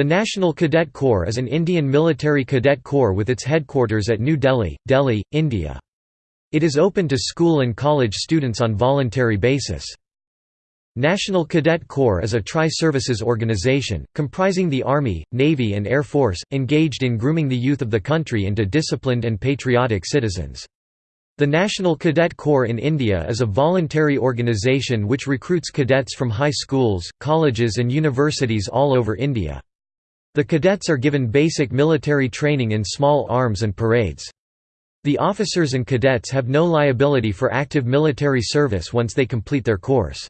The National Cadet Corps is an Indian military cadet corps with its headquarters at New Delhi, Delhi, India. It is open to school and college students on voluntary basis. National Cadet Corps is a tri-services organization, comprising the Army, Navy and Air Force, engaged in grooming the youth of the country into disciplined and patriotic citizens. The National Cadet Corps in India is a voluntary organisation which recruits cadets from high schools, colleges and universities all over India. The cadets are given basic military training in small arms and parades. The officers and cadets have no liability for active military service once they complete their course.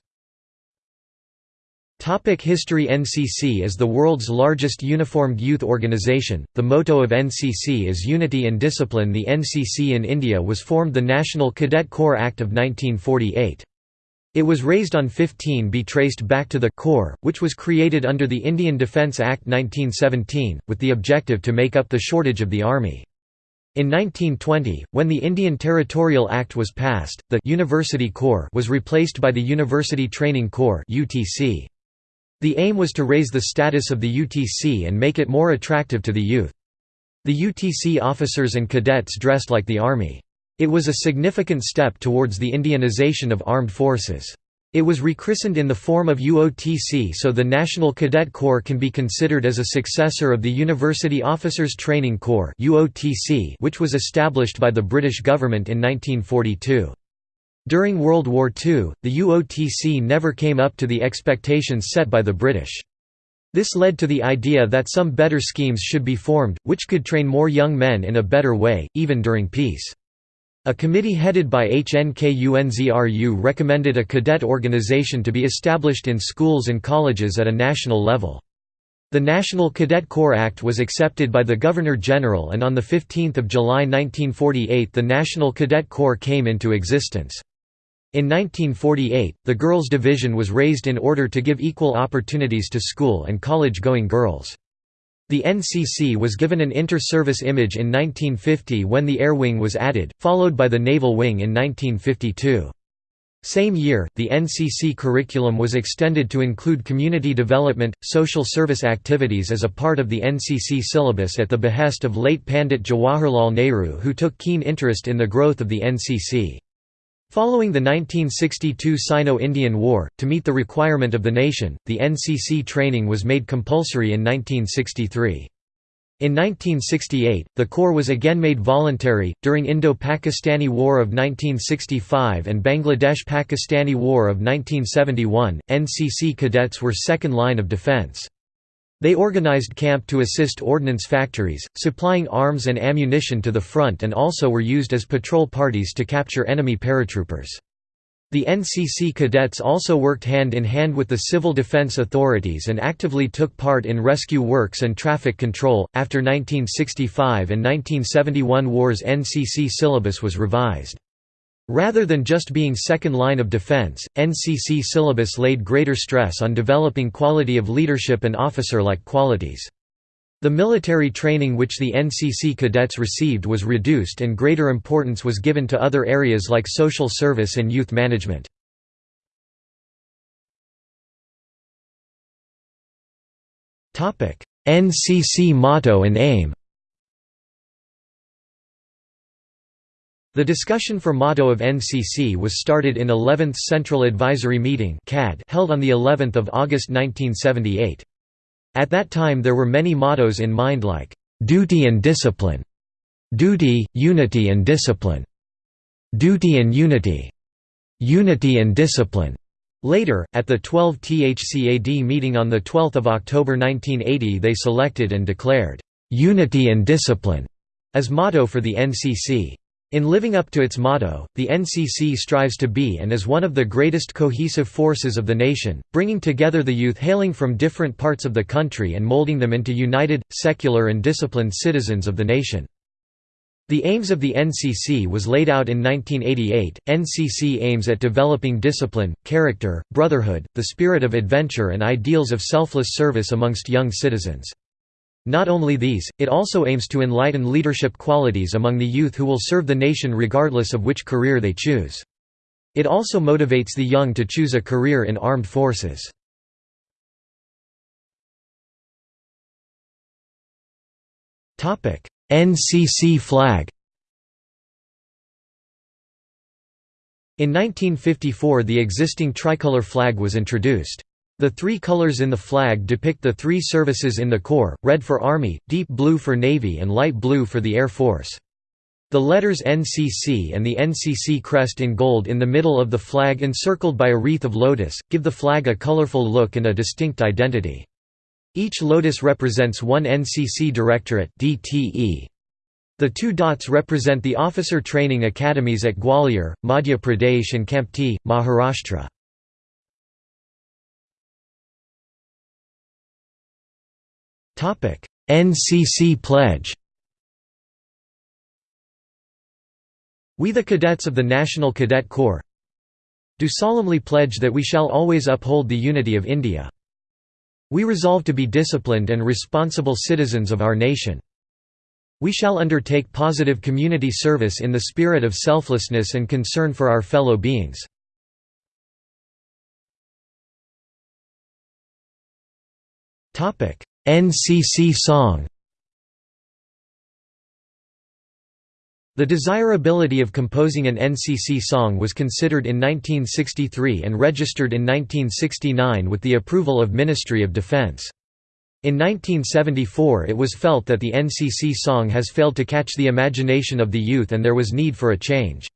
Topic History NCC is the world's largest uniformed youth organization. The motto of NCC is Unity and Discipline. The NCC in India was formed the National Cadet Corps Act of 1948. It was raised on 15 be traced back to the Corps, which was created under the Indian Defence Act 1917, with the objective to make up the shortage of the army. In 1920, when the Indian Territorial Act was passed, the University Corps was replaced by the University Training Corps. The aim was to raise the status of the UTC and make it more attractive to the youth. The UTC officers and cadets dressed like the Army. It was a significant step towards the Indianization of armed forces. It was rechristened in the form of UOTC so the National Cadet Corps can be considered as a successor of the University Officers Training Corps which was established by the British government in 1942. During World War II, the UOTC never came up to the expectations set by the British. This led to the idea that some better schemes should be formed, which could train more young men in a better way, even during peace. A committee headed by HNKUNZRU recommended a cadet organization to be established in schools and colleges at a national level. The National Cadet Corps Act was accepted by the Governor-General and on 15 July 1948 the National Cadet Corps came into existence. In 1948, the Girls Division was raised in order to give equal opportunities to school and college-going girls. The NCC was given an inter-service image in 1950 when the Air Wing was added, followed by the Naval Wing in 1952. Same year, the NCC curriculum was extended to include community development, social service activities as a part of the NCC syllabus at the behest of late Pandit Jawaharlal Nehru who took keen interest in the growth of the NCC. Following the 1962 Sino-Indian War, to meet the requirement of the nation, the NCC training was made compulsory in 1963. In 1968, the Corps was again made voluntary. During Indo-Pakistani War of 1965 and Bangladesh-Pakistani War of 1971, NCC cadets were second line of defense. They organized camp to assist ordnance factories, supplying arms and ammunition to the front and also were used as patrol parties to capture enemy paratroopers. The NCC cadets also worked hand in hand with the civil defense authorities and actively took part in rescue works and traffic control. After 1965 and 1971 wars, NCC syllabus was revised. Rather than just being second line of defense, NCC syllabus laid greater stress on developing quality of leadership and officer-like qualities. The military training which the NCC cadets received was reduced and greater importance was given to other areas like social service and youth management. NCC motto and aim The discussion for motto of NCC was started in 11th Central Advisory Meeting held on of August 1978. At that time there were many mottos in mind like, "'Duty and Discipline", "'Duty, Unity and Discipline", "'Duty and Unity", "'Unity and Discipline". Later, at the 12 THCAD meeting on 12 October 1980 they selected and declared, "'Unity and Discipline' as motto for the NCC. In living up to its motto, the NCC strives to be and is one of the greatest cohesive forces of the nation, bringing together the youth hailing from different parts of the country and molding them into united, secular and disciplined citizens of the nation. The aims of the NCC was laid out in 1988. NCC aims at developing discipline, character, brotherhood, the spirit of adventure and ideals of selfless service amongst young citizens. Not only these, it also aims to enlighten leadership qualities among the youth who will serve the nation regardless of which career they choose. It also motivates the young to choose a career in armed forces. NCC flag In 1954 the existing tricolor flag was introduced. The three colors in the flag depict the three services in the Corps, red for Army, deep blue for Navy and light blue for the Air Force. The letters NCC and the NCC crest in gold in the middle of the flag encircled by a wreath of lotus, give the flag a colorful look and a distinct identity. Each lotus represents one NCC Directorate DTE. The two dots represent the officer training academies at Gwalior, Madhya Pradesh and Kamptee, Maharashtra. NCC pledge We the cadets of the National Cadet Corps do solemnly pledge that we shall always uphold the unity of India. We resolve to be disciplined and responsible citizens of our nation. We shall undertake positive community service in the spirit of selflessness and concern for our fellow beings. NCC song The desirability of composing an NCC song was considered in 1963 and registered in 1969 with the approval of Ministry of Defense. In 1974 it was felt that the NCC song has failed to catch the imagination of the youth and there was need for a change.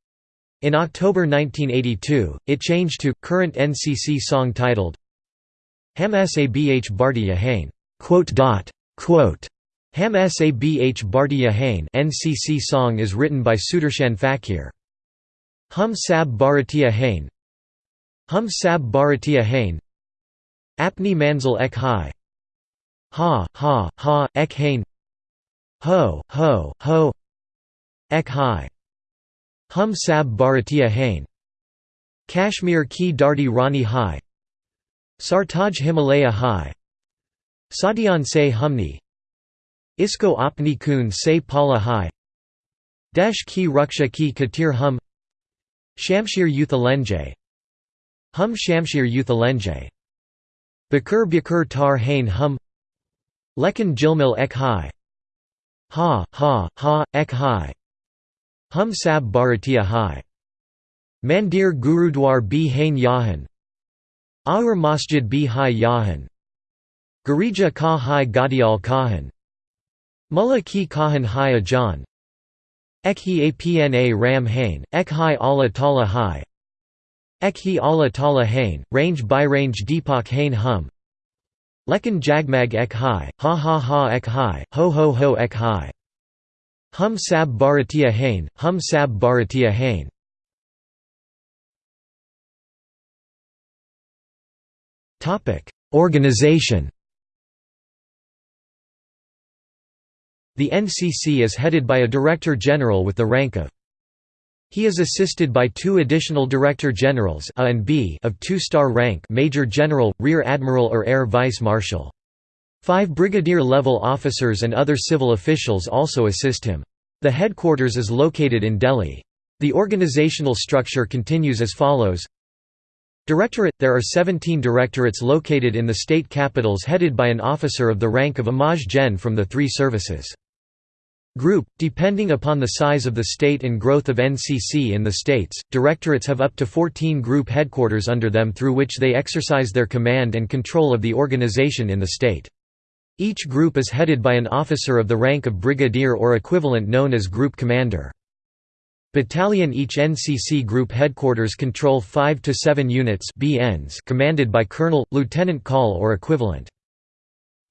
In October 1982, it changed to, current NCC song titled Ham Sabh Bhartiya Hain. Ham Sabh Bhartiya Hain NCC song is written by Sudarshan Fakir. Hum Sab Bharatiya Hain. Hum Sab Bharatiya Hain. Apni Manzil Ek Hai. Ha Ha Ha Ek Hain. Ho Ho Ho Ek Hai. Hum Sab Bharatiya Hain. Kashmir Ki Dardi Rani Hai. Sartaj Himalaya Hai Sadian Se Humni. Isko apni kun se pala hai. Desh ki ruksha ki katir hum. Shamshir Yuthalenje Hum Shamshir Yuthalenje Bakur Bakur tar hain hum. Lekan jilmil ek hai. Ha ha ha ek hai. Hum sab bharatiya hai. Mandir Gurudwar bi hain yahan. Aur Masjid bi hai yahan Garija ka hai gadial kahan. Mullah ki kahan hai ajan Ek hi apna ram hain, ek hi Allah tala hai. Ek hi Allah tala hain, range by range deepak hain hum. Lekan jagmag ek hai, ha ha ha ek hai, ho ho ho ek hai. Hum sab bharatiya hain, hum sab bharatiya hain. Organization The NCC is headed by a Director General with the rank of he is assisted by two additional Director Generals A and B of two-star rank Major General, Rear Admiral or Air Vice Marshal. Five brigadier-level officers and other civil officials also assist him. The headquarters is located in Delhi. The organizational structure continues as follows Directorate – There are 17 directorates located in the state capitals headed by an officer of the rank of Amaj Gen from the three services. Group, depending upon the size of the state and growth of NCC in the states, directorates have up to 14 group headquarters under them through which they exercise their command and control of the organization in the state. Each group is headed by an officer of the rank of brigadier or equivalent known as group commander. Battalion Each NCC group headquarters control 5 to 7 units BNs commanded by colonel, lieutenant call or equivalent.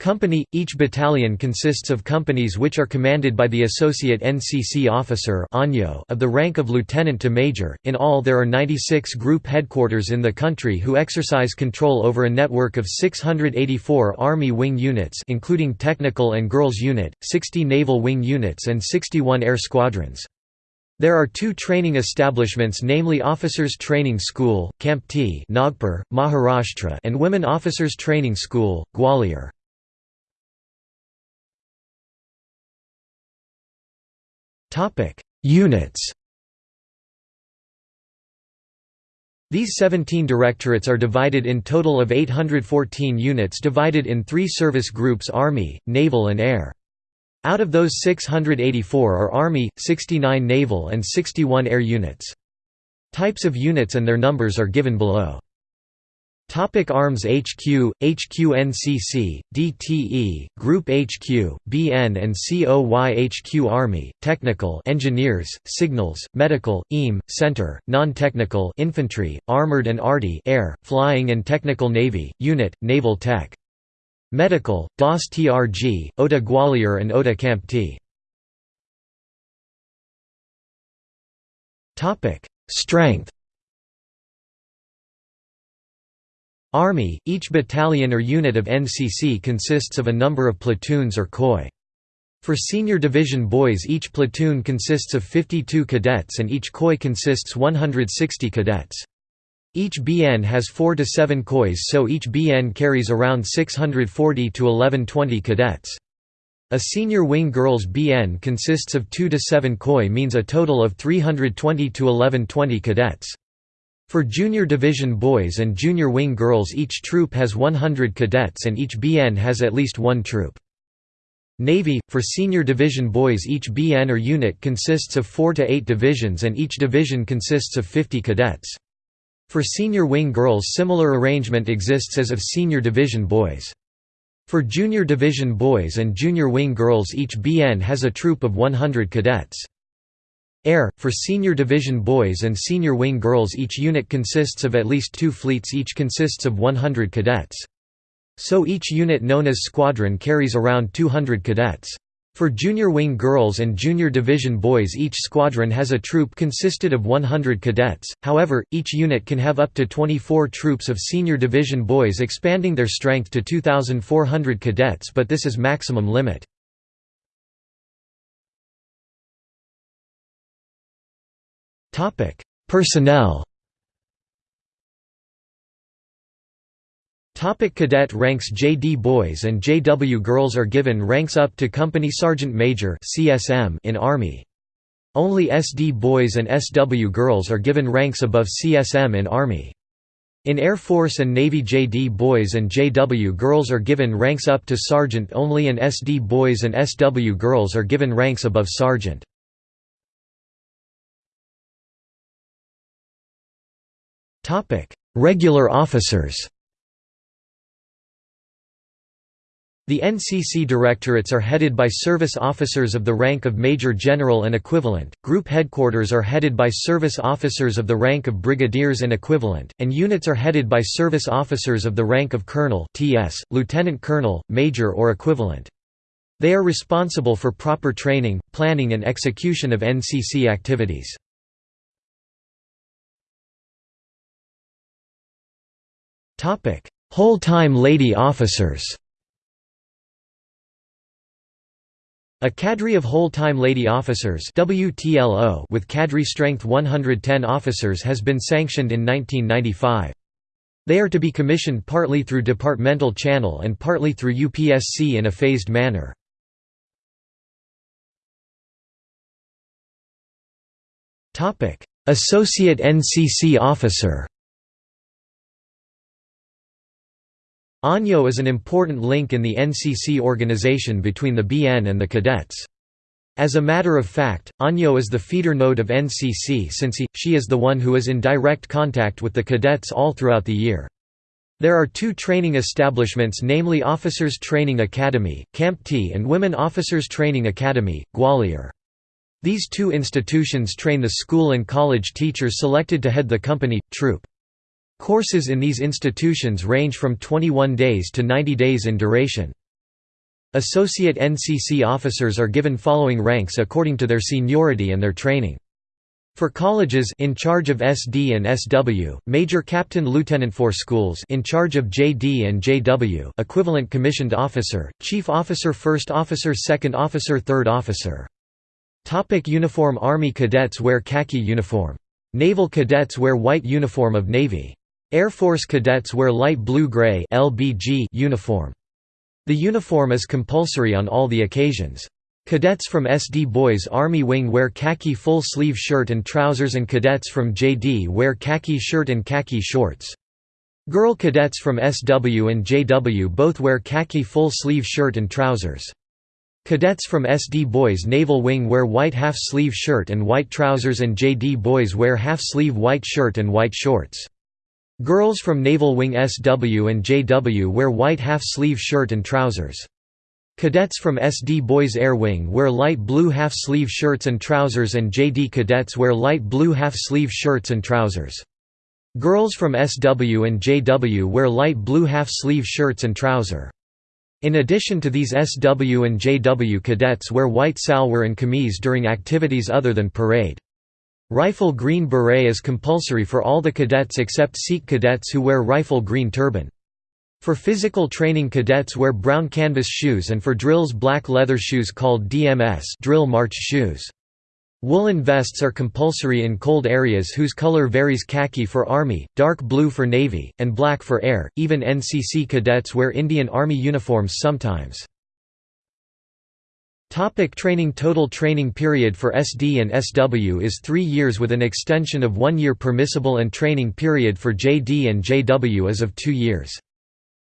Company – Each battalion consists of companies which are commanded by the associate NCC officer of the rank of lieutenant to major. In all there are 96 group headquarters in the country who exercise control over a network of 684 Army wing units including technical and girls unit, 60 naval wing units and 61 air squadrons. There are two training establishments namely Officers Training School, Kamptee Nagpur, Maharashtra and Women Officers Training School, Gwalior. Topic: Units. These 17 directorates are divided in total of 814 units divided in three service groups Army, Naval and Air. Out of those 684 are Army, 69 Naval and 61 Air units. Types of units and their numbers are given below. Topic Arms HQ, HQNCC, DTE, Group HQ, BN and COY HQ Army, Technical Engineers, Signals, Medical, EAM, Center, Non-Technical Infantry, Armored and ARTI Air, Flying and Technical Navy, Unit, Naval Tech. Medical, DAS TRG, OTA Gwalior and OTA Kamptee. Strength Army, each battalion or unit of NCC consists of a number of platoons or KOI. For senior division boys each platoon consists of 52 cadets and each KOI consists 160 cadets. Each BN has 4 to 7 KOIs so each BN carries around 640 to 1120 cadets. A senior wing girls BN consists of 2 to 7 KOI means a total of 320 to 1120 cadets. For junior division boys and junior wing girls each troop has 100 cadets and each BN has at least one troop. Navy – For senior division boys each BN or unit consists of 4 to 8 divisions and each division consists of 50 cadets. For senior wing girls similar arrangement exists as of senior division boys. For junior division boys and junior wing girls each BN has a troop of 100 cadets. Air, for senior division boys and senior wing girls each unit consists of at least two fleets each consists of 100 cadets. So each unit known as squadron carries around 200 cadets. For junior wing girls and junior division boys each squadron has a troop consisted of 100 cadets, however, each unit can have up to 24 troops of senior division boys expanding their strength to 2,400 cadets but this is maximum limit. Topic: Personnel. Topic cadet ranks JD boys and JW girls are given ranks up to company sergeant major (CSM) in Army. Only SD boys and SW girls are given ranks above CSM in Army. In Air Force and Navy JD boys and JW girls are given ranks up to sergeant only and SD boys and SW girls are given ranks above sergeant. Topic: Regular officers. The NCC directorates are headed by service officers of the rank of Major General and equivalent, group headquarters are headed by service officers of the rank of brigadiers and equivalent, and units are headed by service officers of the rank of colonel (TS), lieutenant colonel, major or equivalent. They are responsible for proper training, planning and execution of NCC activities. Whole-time lady officers A cadre of whole-time lady officers WTLO with cadre strength 110 officers has been sanctioned in 1995. They are to be commissioned partly through departmental channel and partly through UPSC in a phased manner. Associate NCC officer ANYO is an important link in the NCC organization between the BN and the cadets. As a matter of fact, ANYO is the feeder node of NCC since he, she is the one who is in direct contact with the cadets all throughout the year. There are two training establishments namely Officers Training Academy, Kamptee and Women Officers Training Academy, Gwalior. These two institutions train the school and college teachers selected to head the company, troop. Courses in these institutions range from 21 days to 90 days in duration. Associate NCC officers are given following ranks according to their seniority and their training. For colleges in charge of SD and SW, Major Captain Lieutenant for schools in charge of JD and JW, equivalent commissioned officer, Chief Officer First Officer Second Officer Third Officer. Topic uniform Army cadets wear khaki uniform. Naval cadets wear white uniform of Navy. Air Force cadets wear light blue-gray uniform. The uniform is compulsory on all the occasions. Cadets from SD Boys Army Wing wear khaki full-sleeve shirt and trousers and cadets from JD wear khaki shirt and khaki shorts. Girl cadets from SW and JW both wear khaki full-sleeve shirt and trousers. Cadets from SD Boys Naval Wing wear white half-sleeve shirt and white trousers and JD Boys wear half-sleeve white shirt and white shorts. Girls from Naval Wing SW and JW wear white half-sleeve shirt and trousers. Cadets from SD Boys Air Wing wear light blue half-sleeve shirts and trousers and JD cadets wear light blue half-sleeve shirts and trousers. Girls from SW and JW wear light blue half-sleeve shirts and trouser. In addition to these SW and JW cadets wear white salwar and kameez during activities other than parade. Rifle green beret is compulsory for all the cadets except Sikh cadets who wear rifle green turban. For physical training cadets wear brown canvas shoes and for drills black leather shoes called DMS drill march shoes. Woolen vests are compulsory in cold areas whose color varies khaki for Army, dark blue for Navy, and black for Air. Even NCC cadets wear Indian Army uniforms sometimes. Topic training Total training period for SD and SW is three years with an extension of one year permissible and training period for JD and JW is of two years.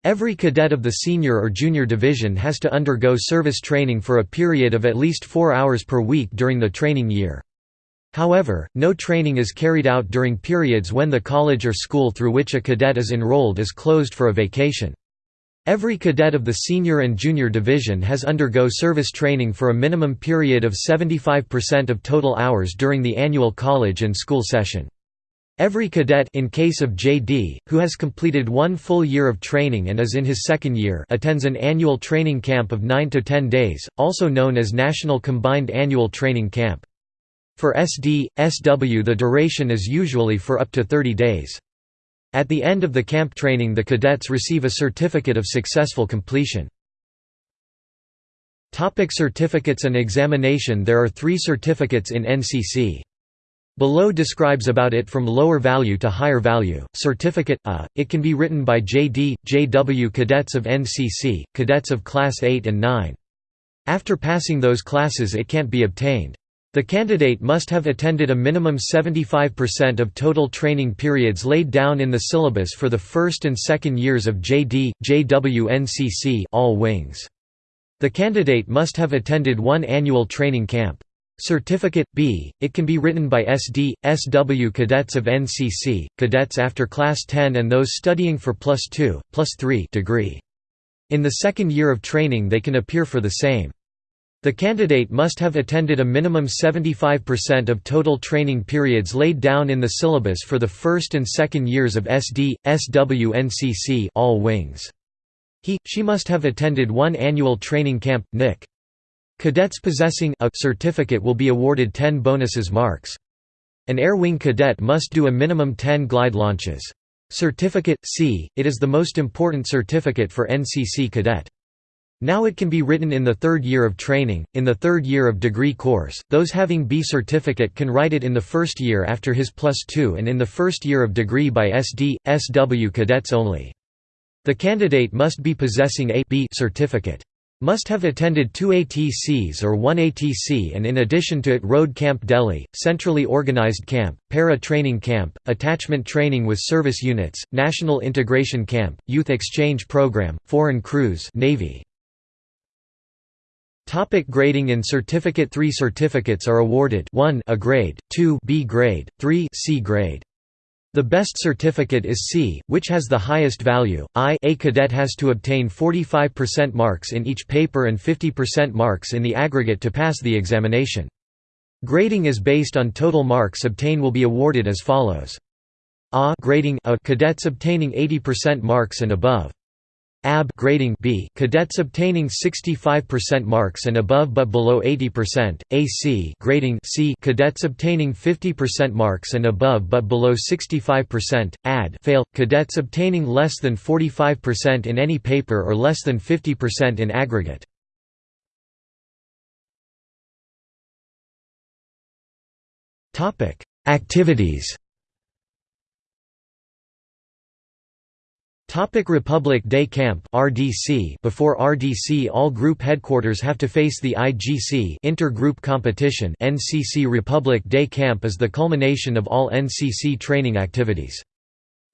Every cadet of the senior or junior division has to undergo service training for a period of at least four hours per week during the training year. However, no training is carried out during periods when the college or school through which a cadet is enrolled is closed for a vacation. Every cadet of the senior and junior division has undergo service training for a minimum period of 75% of total hours during the annual college and school session. Every cadet in case of JD, who has completed one full year of training and is in his second year attends an annual training camp of 9 to 10 days, also known as National Combined Annual Training Camp. For SD, SW the duration is usually for up to 30 days. At the end of the camp training the cadets receive a certificate of successful completion. Topic certificates and examination There are three certificates in NCC. Below describes about it from lower value to higher value. Certificate A. It can be written by JD, JW cadets of NCC, cadets of Class 8 and 9. After passing those classes it can't be obtained. The candidate must have attended a minimum 75% of total training periods laid down in the syllabus for the first and second years of JD, JW NCC all wings. The candidate must have attended one annual training camp. Certificate B. It can be written by SD, SW cadets of NCC, cadets after Class 10 and those studying for plus 2, plus 3 degree. In the second year of training they can appear for the same. The candidate must have attended a minimum 75% of total training periods laid down in the syllabus for the first and second years of SD, SW NCC all wings. He, she must have attended one annual training camp, NIC. Cadets possessing a certificate will be awarded 10 bonuses marks. An Air Wing cadet must do a minimum 10 glide launches. Certificate C, it is the most important certificate for NCC cadet. Now it can be written in the third year of training, in the third year of degree course, those having B certificate can write it in the first year after his plus 2 and in the first year of degree by SD, SW cadets only. The candidate must be possessing a B certificate. Must have attended two ATCs or one ATC and in addition to it Road Camp Delhi, centrally organized camp, para-training camp, attachment training with service units, National Integration Camp, Youth Exchange Program, Foreign Cruise Navy. Topic grading in Certificate 3 certificates are awarded 1 A grade, 2 B grade, 3 C grade. The best certificate is C, which has the highest value. I A cadet has to obtain 45% marks in each paper and 50% marks in the aggregate to pass the examination. Grading is based on total marks obtained will be awarded as follows. A grading A cadets obtaining 80% marks and above. AB grading B cadets obtaining 65% marks and above but below 80%, AC grading C cadets obtaining 50% marks and above but below 65%, AD fail cadets obtaining less than 45% in any paper or less than 50% in aggregate. Topic: Activities Topic Republic Day Camp RDC Before RDC all group headquarters have to face the IGC Intergroup Competition NCC Republic Day Camp is the culmination of all NCC training activities.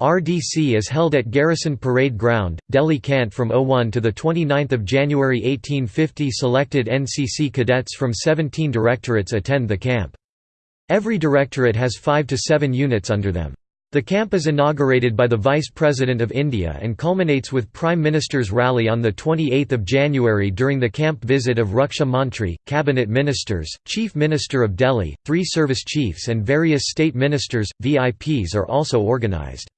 RDC is held at Garrison Parade Ground, Delhi Cant from 01 to 29 January 1850 Selected NCC cadets from 17 directorates attend the camp. Every directorate has 5 to 7 units under them. The camp is inaugurated by the Vice President of India and culminates with Prime Minister's rally on 28 January during the camp visit of Raksha Mantri, Cabinet Ministers, Chief Minister of Delhi, three service chiefs and various state ministers, VIPs are also organised.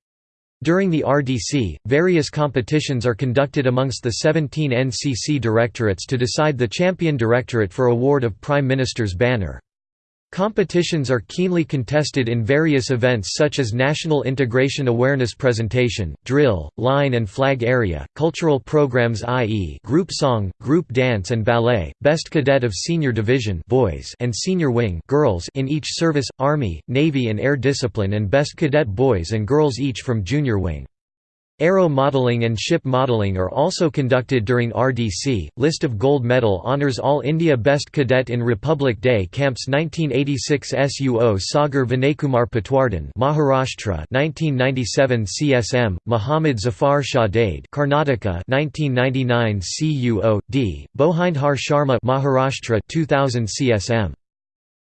During the RDC, various competitions are conducted amongst the 17 NCC directorates to decide the champion directorate for award of Prime Minister's banner. Competitions are keenly contested in various events such as National Integration Awareness Presentation, Drill, Line and Flag Area, cultural programs i.e. group song, group dance and ballet, Best Cadet of Senior Division boys and Senior Wing girls in each service, Army, Navy and Air Discipline and Best Cadet boys and girls each from Junior Wing. Aero modeling and ship modeling are also conducted during RDC. List of gold medal honors All India Best Cadet in Republic Day Camps 1986 SUO Sagar Vinaykumar Patwardhan Maharashtra 1997 CSM Muhammad Zafar Shahdaid Karnataka 1999 CUO D Bohindhar Sharma Maharashtra 2000 CSM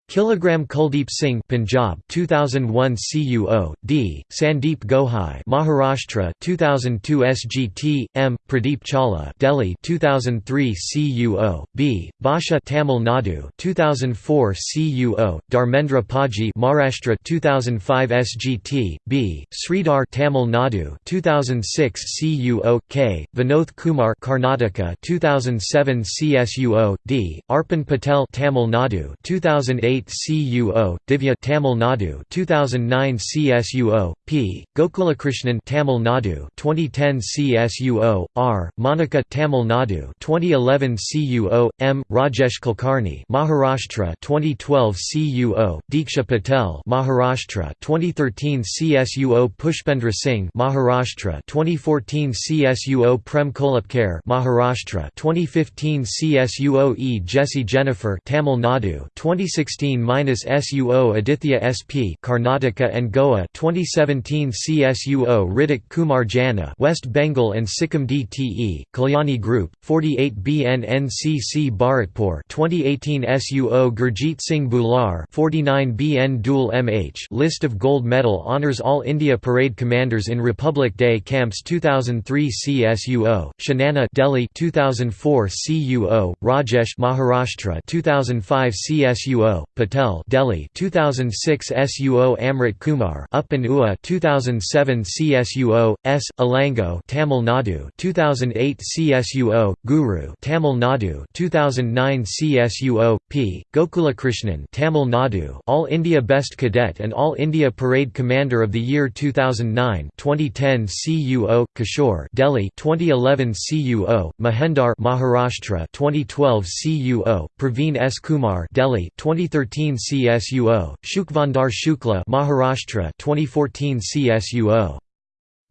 Kilogram Kuldeep Singh Punjab 2001 CUO D. Sandeep Gohai Maharashtra 2002 SGT M. Pradeep Chawla Delhi 2003 CUO B. Basha Tamil Nadu 2004 CUO Dharmendra Paji Maharashtra 2005 SGT B. Sridhar Tamil Nadu 2006 CUO K. Vinod Kumar Karnataka 2007 CSUO D. Arpan Patel Tamil Nadu 2008 CUO, Divya Tamil Nadu 2009 CSUO, P. Gokulakrishnan Tamil Nadu 2010 CSUO, R. Monica Tamil Nadu 2011 CUO, M. Rajesh Kulkarni Maharashtra 2012 CUO, Diksha Patel Maharashtra 2013 CSUO Pushpendra Singh Maharashtra 2014 CSUO Prem Kolapkar Maharashtra 2015 CSUO E Jesse Jennifer Tamil Nadu 2016 2016-SUO Aditya SP Karnataka and Goa 2017 CSUO Ritik Kumar Jana West Bengal and Sikkim DTE Kalyani Group 48 BNNCC Bharatpur 2018 SUO Gurjeet Singh Bular 49 BN Dual MH List of gold medal honors All India Parade Commanders in Republic Day Camps 2003 CSUO Shanana Delhi 2004 CUO Rajesh Maharashtra 2005 CSUO Patel Delhi 2006 SUO Amrit Kumar Up and Ua 2007 CSUO S Alango Tamil Nadu 2008 CSUO Guru Tamil Nadu 2009 CSUO P. Gokulakrishnan Tamil Nadu All India Best Cadet and All India Parade Commander of the Year 2009 2010 CUO Kishore Delhi 2011 CUO Mahendar Maharashtra 2012 CUO Praveen S. Kumar Delhi 2013 2013 CSUO, Shukvandar Shukla Maharashtra 2014 CSUO.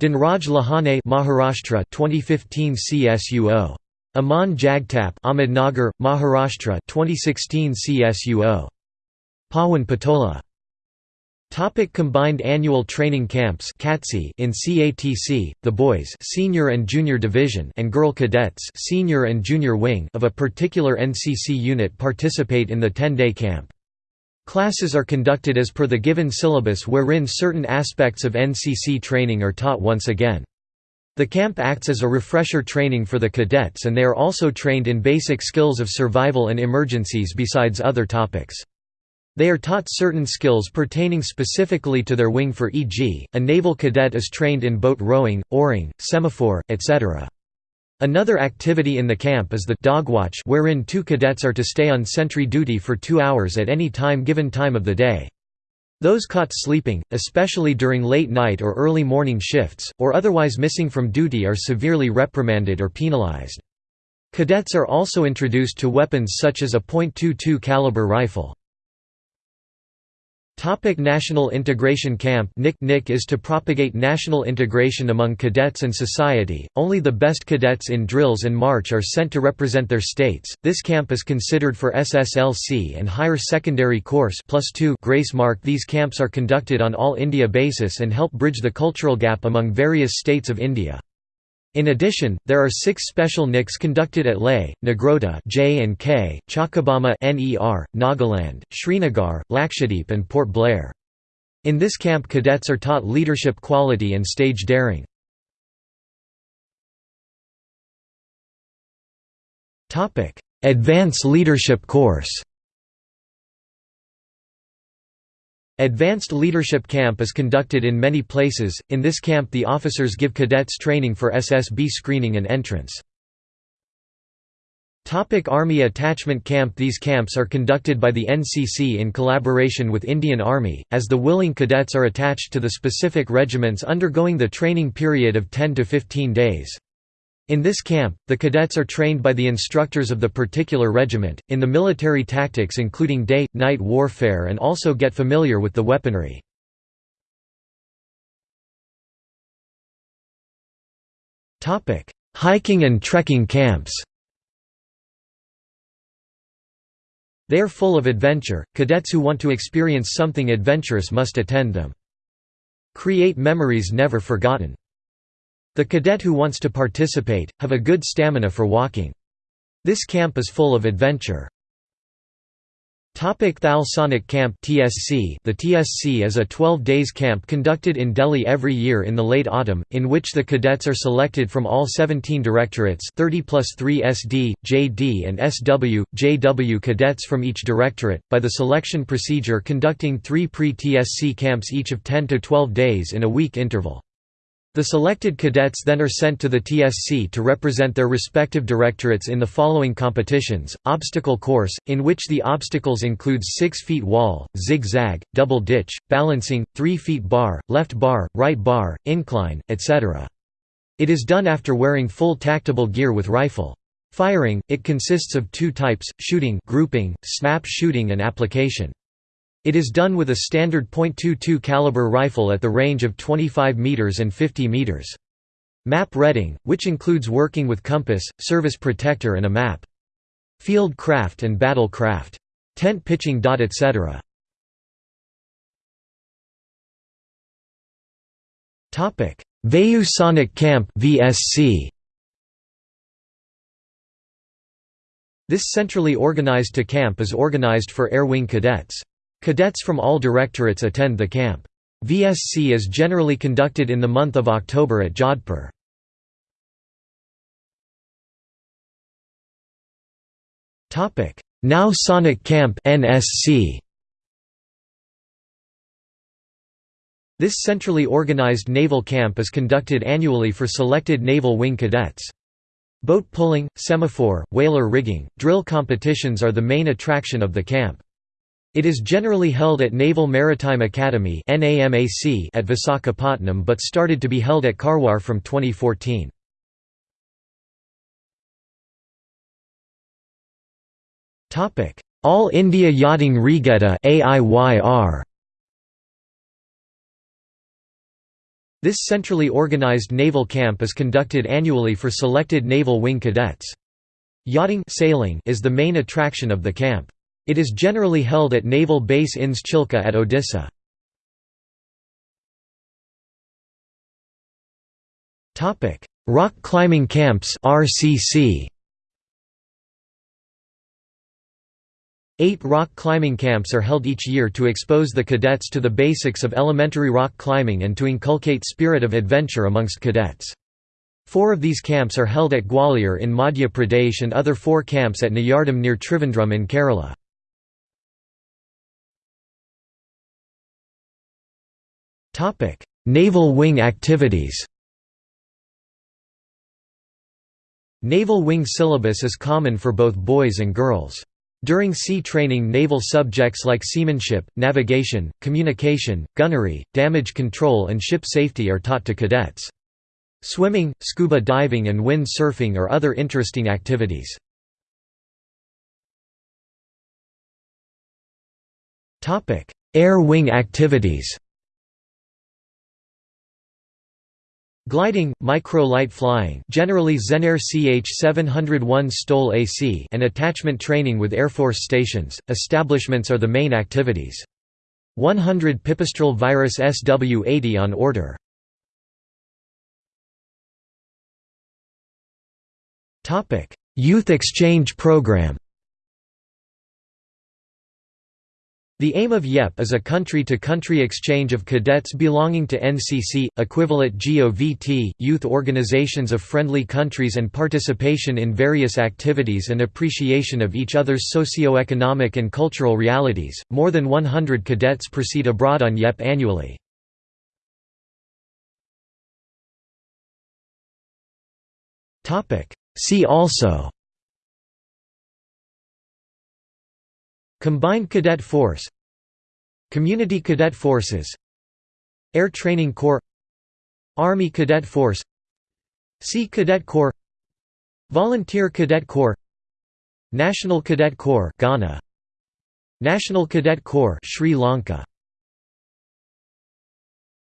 Dhanraj Lahane Maharashtra 2015 CSUO. Aman Jagtap Ahmednagar, Maharashtra 2016 CSUO. Pawan Patola Topic combined annual training camps in CATC, the boys senior and junior division and girl cadets senior and junior wing of a particular NCC unit participate in the 10-day camp. Classes are conducted as per the given syllabus wherein certain aspects of NCC training are taught once again. The camp acts as a refresher training for the cadets and they are also trained in basic skills of survival and emergencies besides other topics. They are taught certain skills pertaining specifically to their wing for e.g., a naval cadet is trained in boat rowing, oaring, semaphore, etc. Another activity in the camp is the dog watch, wherein two cadets are to stay on sentry duty for two hours at any time given time of the day. Those caught sleeping, especially during late night or early morning shifts, or otherwise missing from duty are severely reprimanded or penalized. Cadets are also introduced to weapons such as a .22 caliber rifle. Topic National Integration Camp NIC NIC is to propagate national integration among cadets and society. Only the best cadets in drills and march are sent to represent their states. This camp is considered for SSLC and higher secondary course plus 2 grace mark. These camps are conducted on all India basis and help bridge the cultural gap among various states of India. In addition, there are six special NICs conducted at Leh, Nagrota J and K, Chakabama NER, Nagaland, Srinagar, Lakshadweep and Port Blair. In this camp cadets are taught leadership quality and stage daring. Advanced Leadership Course Advanced Leadership Camp is conducted in many places. In this camp, the officers give cadets training for SSB screening and entrance. Topic Army Attachment Camp These camps are conducted by the NCC in collaboration with Indian Army, as the willing cadets are attached to the specific regiments undergoing the training period of 10 to 15 days. In this camp, the cadets are trained by the instructors of the particular regiment, in the military tactics including day-night warfare and also get familiar with the weaponry. Hiking and trekking camps They are full of adventure, cadets who want to experience something adventurous must attend them. Create memories never forgotten the cadet who wants to participate, have a good stamina for walking. This camp is full of adventure. Topic Thal Sainik Camp TSC The TSC is a 12 days camp conducted in Delhi every year in the late autumn, in which the cadets are selected from all 17 directorates 30 plus 3 SD, JD and SW, JW cadets from each directorate, by the selection procedure conducting three pre-TSC camps each of 10 to 12 days in a week interval. The selected cadets then are sent to the TSC to represent their respective directorates in the following competitions, obstacle course, in which the obstacles include 6 feet wall, zigzag, double ditch, balancing, 3 feet bar, left bar, right bar, incline, etc. It is done after wearing full tactical gear with rifle. Firing, it consists of two types, shooting grouping, snap shooting and application. It is done with a standard .22 caliber rifle at the range of 25 meters and 50 meters. Map reading, which includes working with compass, service protector and a map. Field craft and battle craft. Tent pitching. etc. Vayu Sainik Camp VSC This centrally organized to camp is organized for Air Wing cadets. Cadets from all directorates attend the camp. VSC is generally conducted in the month of October at Jodhpur. Nau Sainik Camp NSC. This centrally organized naval camp is conducted annually for selected naval wing cadets. Boat pulling, semaphore, whaler rigging, drill competitions are the main attraction of the camp. It is generally held at Naval Maritime Academy at Visakhapatnam but started to be held at Karwar from 2014. All India Yachting Regatta AIYR This centrally organized naval camp is conducted annually for selected naval wing cadets. Yachting sailing is the main attraction of the camp. It is generally held at Naval Base INS Chilka at Odisha. Rock climbing camps RCC. Eight rock climbing camps are held each year to expose the cadets to the basics of elementary rock climbing and to inculcate spirit of adventure amongst cadets. Four of these camps are held at Gwalior in Madhya Pradesh and other four camps at Neyyar Dam near Trivandrum in Kerala. Topic: Naval wing activities. Naval wing syllabus is common for both boys and girls. During sea training naval subjects like seamanship, navigation, communication, gunnery, damage control and ship safety are taught to cadets. Swimming, scuba diving and wind surfing are other interesting activities. Air wing activities Gliding, micro-light flying generally Zenair CH-701 STOL AC and attachment training with Air Force stations, establishments are the main activities. 100 Pipistrel virus SW-80 on order. Youth exchange program The aim of YEP is a country-to-country -country exchange of cadets belonging to NCC, equivalent GOVT, youth organizations of friendly countries and participation in various activities and appreciation of each other's socio-economic and cultural realities. More than 100 cadets proceed abroad on YEP annually. See also Combined Cadet Force Community Cadet Forces Air Training Corps Army Cadet Force Sea Cadet Corps Volunteer Cadet Corps National Cadet Corps Ghana National Cadet Corps Sri Lanka